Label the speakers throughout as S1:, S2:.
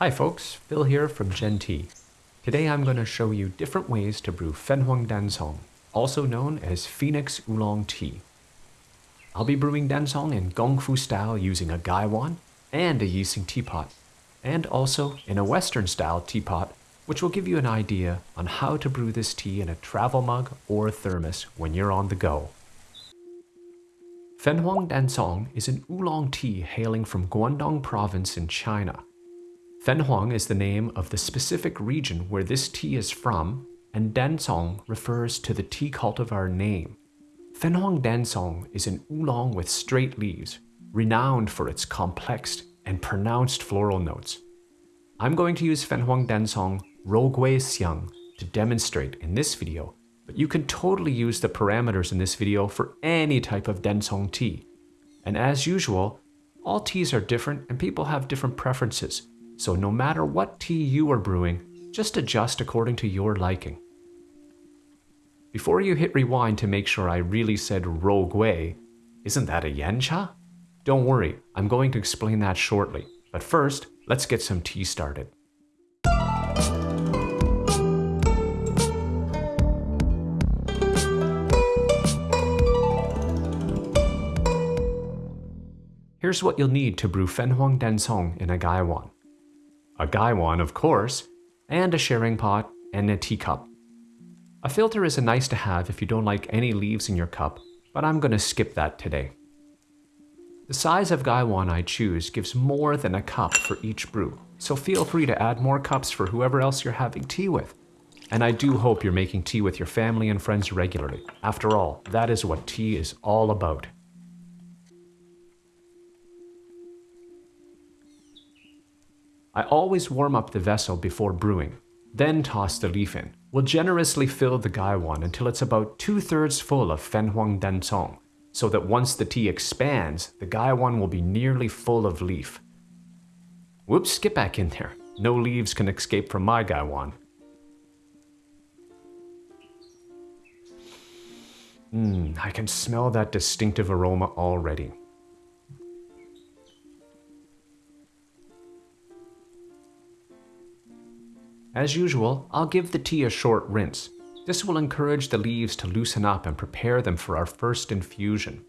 S1: Hi folks, Phil here from Gen Tea. Today I'm going to show you different ways to brew Fenghuang Dancong, also known as Phoenix Oolong Tea. I'll be brewing Dancong in Gongfu style using a gaiwan and a Yixing teapot, and also in a Western style teapot, which will give you an idea on how to brew this tea in a travel mug or thermos when you're on the go. Fenghuang Dancong is an oolong tea hailing from Guangdong province in China. Fenghuang is the name of the specific region where this tea is from, and Dancong refers to the tea cultivar name. Fenghuang Dancong is an oolong with straight leaves, renowned for its complex and pronounced floral notes. I'm going to use Fenghuang Dancong Rougui Xiang to demonstrate in this video but you can totally use the parameters in this video for any type of Dancong tea. And as usual, all teas are different and people have different preferences, so no matter what tea you are brewing, just adjust according to your liking. Before you hit rewind to make sure I really said Rougui, isn't that a yancha? Don't worry, I'm going to explain that shortly. But first, let's get some tea started. Here's what you'll need to brew Fenghuang Dancong in a gaiwan. A gaiwan, of course, and a sharing pot and a teacup. A filter is a nice to have if you don't like any leaves in your cup, but I'm going to skip that today. The size of gaiwan I choose gives more than a cup for each brew, so feel free to add more cups for whoever else you're having tea with. And I do hope you're making tea with your family and friends regularly. After all, that is what tea is all about. I always warm up the vessel before brewing, then toss the leaf in. We'll generously fill the gaiwan until it's about two-thirds full of Fenghuang Dancong, so that once the tea expands, the gaiwan will be nearly full of leaf. Whoops, get back in there. No leaves can escape from my gaiwan. Mmm, I can smell that distinctive aroma already. As usual, I'll give the tea a short rinse. This will encourage the leaves to loosen up and prepare them for our first infusion.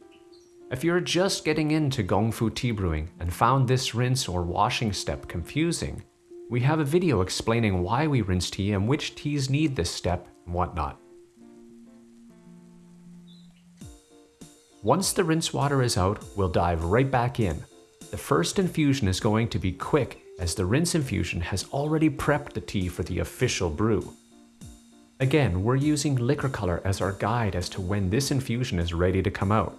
S1: If you're just getting into Gongfu tea brewing and found this rinse or washing step confusing, we have a video explaining why we rinse tea and which teas need this step and whatnot. Once the rinse water is out, we'll dive right back in. The first infusion is going to be quick as the rinse infusion has already prepped the tea for the official brew. Again, we're using liquor color as our guide as to when this infusion is ready to come out.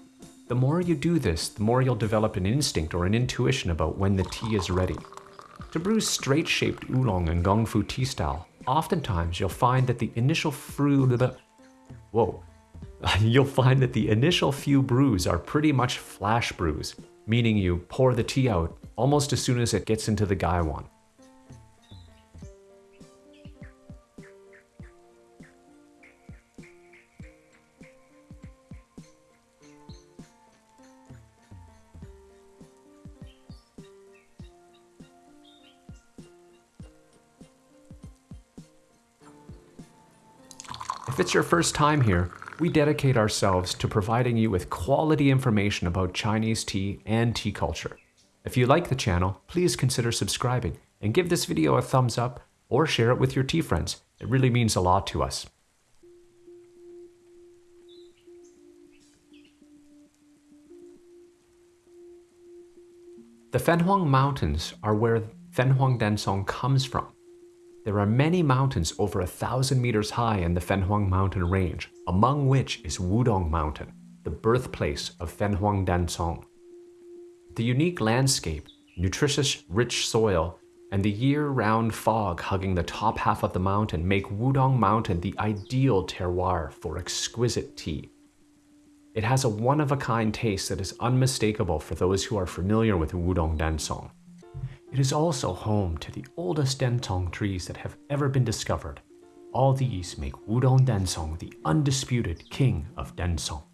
S1: The more you do this, the more you'll develop an instinct or an intuition about when the tea is ready. To brew straight-shaped oolong and gongfu tea style, oftentimes you'll find that the initial fruit... Whoa. You'll find that the initial few brews are pretty much flash brews, meaning you pour the tea out almost as soon as it gets into the gaiwan. If it's your first time here, we dedicate ourselves to providing you with quality information about Chinese tea and tea culture. If you like the channel, please consider subscribing and give this video a thumbs up or share it with your tea friends. It really means a lot to us. The Fenghuang Mountains are where Fenghuang Dancong comes from. There are many mountains over a thousand meters high in the Fenghuang Mountain range, among which is Wudong Mountain, the birthplace of Fenghuang Dancong. The unique landscape, nutritious rich soil, and the year-round fog hugging the top half of the mountain make Wudong Mountain the ideal terroir for exquisite tea. It has a one-of-a-kind taste that is unmistakable for those who are familiar with Wudong Dancong. It is also home to the oldest Dancong trees that have ever been discovered. All these make Wudong Dancong the undisputed king of Dancong.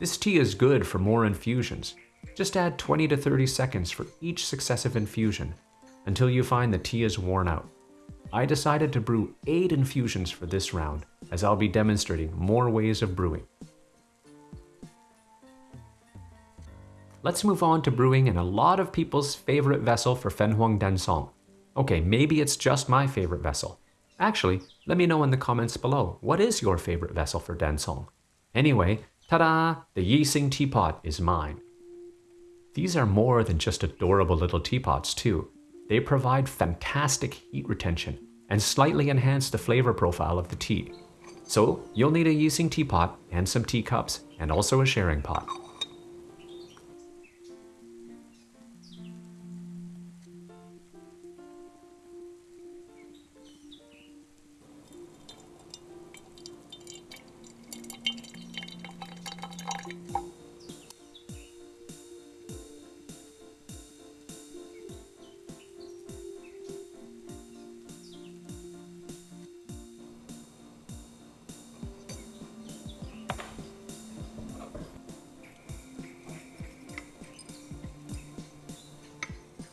S1: This tea is good for more infusions. Just add 20 to 30 seconds for each successive infusion until you find the tea is worn out. I decided to brew 8 infusions for this round, as I'll be demonstrating more ways of brewing. Let's move on to brewing in a lot of people's favorite vessel for Fenghuang Dancong. Okay, maybe it's just my favorite vessel. Actually, let me know in the comments below, what is your favorite vessel for Dancong? Anyway, ta-da! The Yixing teapot is mine. These are more than just adorable little teapots too. They provide fantastic heat retention and slightly enhance the flavor profile of the tea. So you'll need a Yixing teapot and some teacups and also a sharing pot.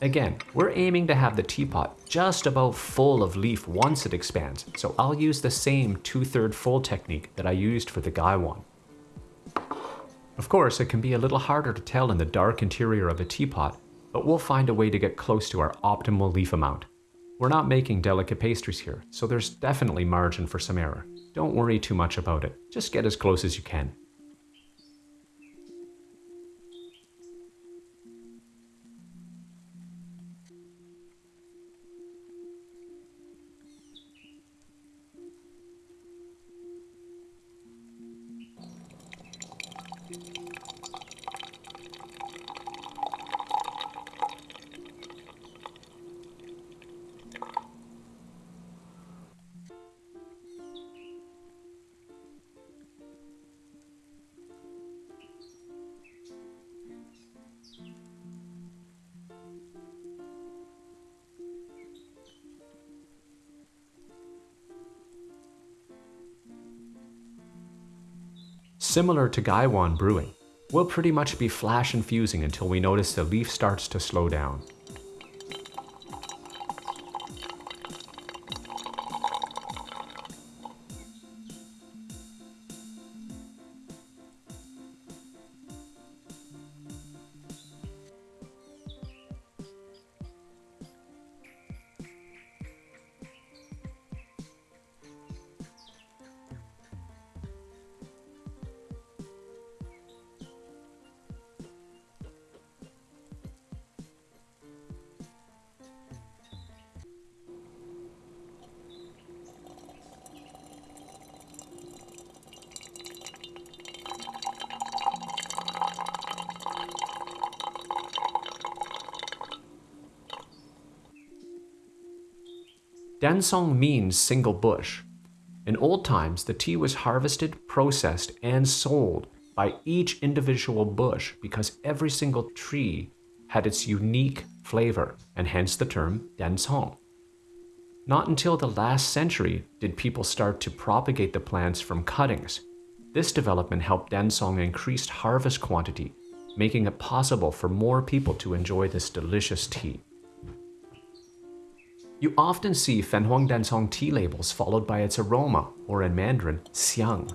S1: Again, we're aiming to have the teapot just about full of leaf once it expands, so I'll use the same two-third full technique that I used for the Gaiwan. Of course, it can be a little harder to tell in the dark interior of a teapot, but we'll find a way to get close to our optimal leaf amount. We're not making delicate pastries here, so there's definitely margin for some error. Don't worry too much about it, just get as close as you can. Similar to Gaiwan brewing, we'll pretty much be flash infusing until we notice the leaf starts to slow down. Dancong means single bush. In old times, the tea was harvested, processed, and sold by each individual bush because every single tree had its unique flavor, and hence the term Dancong. Not until the last century did people start to propagate the plants from cuttings. This development helped Dancong increase harvest quantity, making it possible for more people to enjoy this delicious tea. You often see Fenghuang Dancong tea labels followed by its aroma, or in Mandarin, xiang,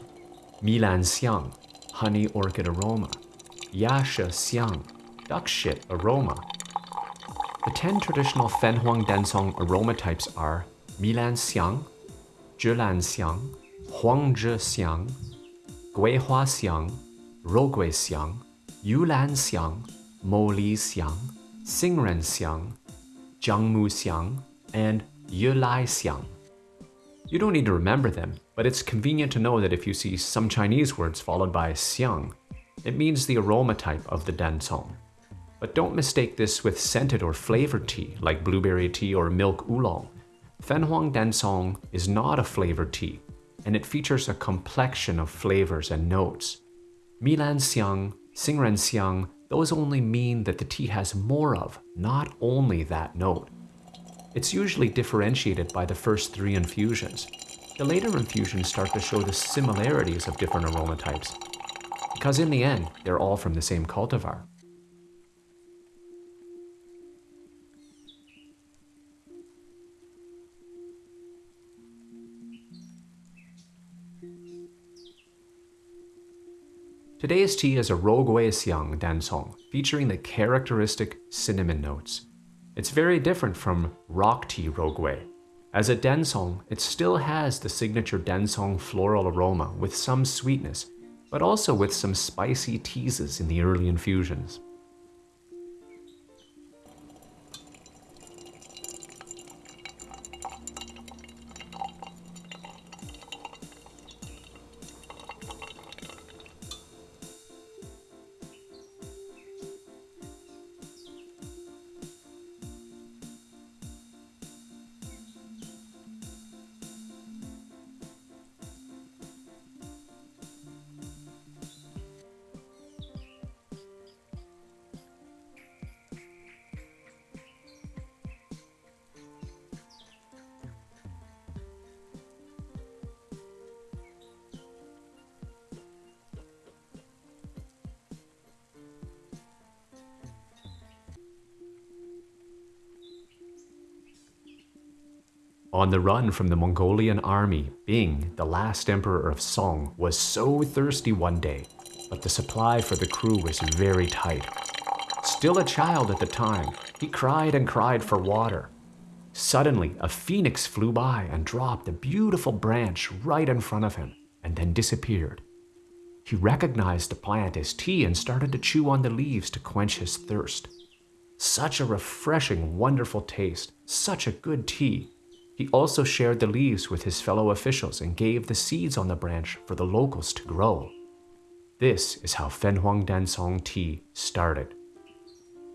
S1: Milan xiang, honey orchid aroma, Yasha xiang, duck shit aroma. The 10 traditional Fenghuang Dancong aroma types are Milan xiang, Zhilan xiang, Huangzhi xiang, Guihua xiang, Rougui xiang, Yulan xiang, Moli xiang, Xingren xiang, Jiangmu xiang, and Yulai Xiang. You don't need to remember them, but it's convenient to know that if you see some Chinese words followed by Xiang, it means the aroma type of the Dancong. But don't mistake this with scented or flavored tea like blueberry tea or milk oolong. Fenghuang Dancong is not a flavored tea, and it features a complexion of flavors and notes. Milan Xiang, Xingren Xiang, those only mean that the tea has more of, not only that note. It's usually differentiated by the first three infusions. The later infusions start to show the similarities of different aroma types. because in the end, they're all from the same cultivar. Today's tea is a Rougui Xiang Dancong, featuring the characteristic cinnamon notes. It's very different from rock tea Rougui. As a Dancong, it still has the signature Dancong floral aroma with some sweetness, but also with some spicy teases in the early infusions. On the run from the Mongolian army, Bing, the last emperor of Song, was so thirsty one day, but the supply for the crew was very tight. Still a child at the time, he cried and cried for water. Suddenly, a phoenix flew by and dropped a beautiful branch right in front of him, and then disappeared. He recognized the plant as tea and started to chew on the leaves to quench his thirst. Such a refreshing, wonderful taste, such a good tea. He also shared the leaves with his fellow officials and gave the seeds on the branch for the locals to grow. This is how Fenghuang Dancong tea started.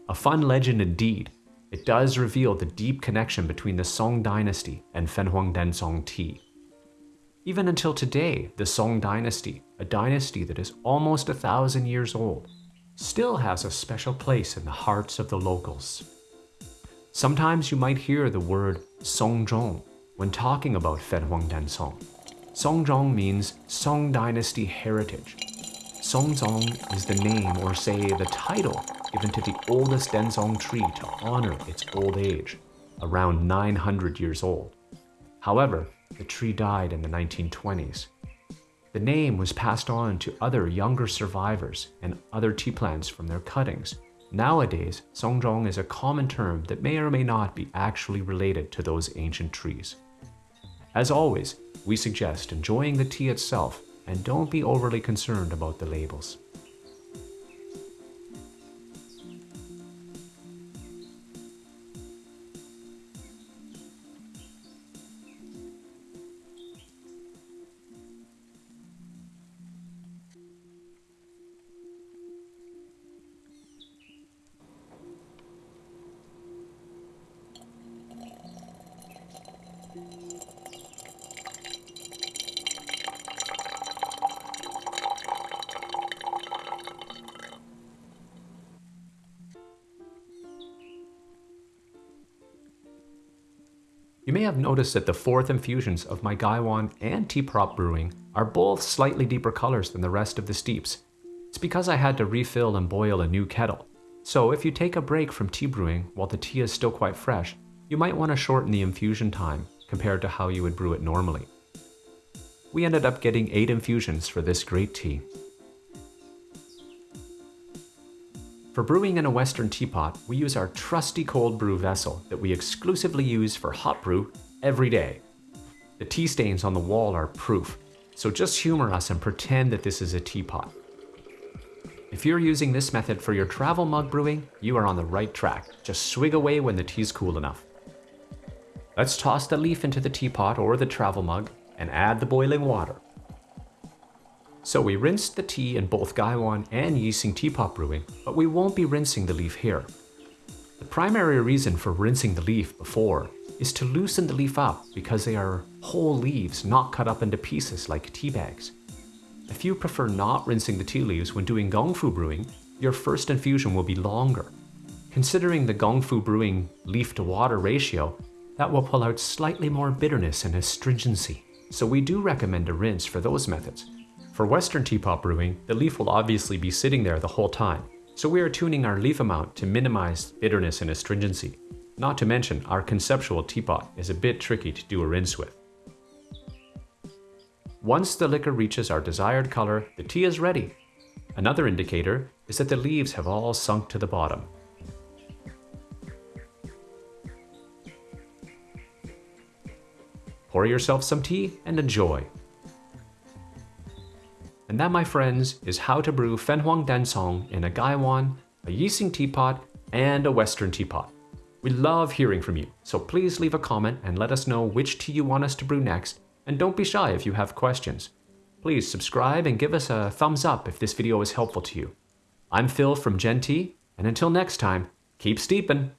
S1: A fun legend indeed, it does reveal the deep connection between the Song dynasty and Fenghuang Dancong tea. Even until today, the Song dynasty, a dynasty that is almost a thousand years old, still has a special place in the hearts of the locals. Sometimes you might hear the word Songzhong when talking about Fenghuang Dancong. Songzhong means Song Dynasty heritage. Songzhong is the name or say the title given to the oldest Dancong tree to honor its old age, around 900 years old. However, the tree died in the 1920s. The name was passed on to other younger survivors and other tea plants from their cuttings Nowadays, Songzhong is a common term that may or may not be actually related to those ancient trees. As always, we suggest enjoying the tea itself and don't be overly concerned about the labels. You may have noticed that the fourth infusions of my Gaiwan and Teapot brewing are both slightly deeper colors than the rest of the steeps. It's because I had to refill and boil a new kettle. So if you take a break from tea brewing while the tea is still quite fresh, you might want to shorten the infusion time compared to how you would brew it normally. We ended up getting 8 infusions for this great tea. For brewing in a Western teapot, we use our trusty cold brew vessel that we exclusively use for hot brew every day. The tea stains on the wall are proof, so just humor us and pretend that this is a teapot. If you're using this method for your travel mug brewing, you are on the right track. Just swig away when the tea's cool enough. Let's toss the leaf into the teapot or the travel mug and add the boiling water. So we rinsed the tea in both Gaiwan and Yixing teapot brewing, but we won't be rinsing the leaf here. The primary reason for rinsing the leaf before is to loosen the leaf up because they are whole leaves not cut up into pieces like tea bags. If you prefer not rinsing the tea leaves when doing gongfu brewing, your first infusion will be longer. Considering the gongfu brewing leaf to water ratio, that will pull out slightly more bitterness and astringency, so we do recommend a rinse for those methods. For Western teapot brewing, the leaf will obviously be sitting there the whole time, so we are tuning our leaf amount to minimize bitterness and astringency. Not to mention, our conceptual teapot is a bit tricky to do a rinse with. Once the liquor reaches our desired color, the tea is ready. Another indicator is that the leaves have all sunk to the bottom. Pour yourself some tea and enjoy. And that, my friends, is how to brew Fenghuang Dancong in a Gaiwan, a Yixing teapot, and a Western teapot. We love hearing from you, so please leave a comment and let us know which tea you want us to brew next, and don't be shy if you have questions. Please subscribe and give us a thumbs up if this video was helpful to you. I'm Phil from Gen Tea, and until next time, keep steeping!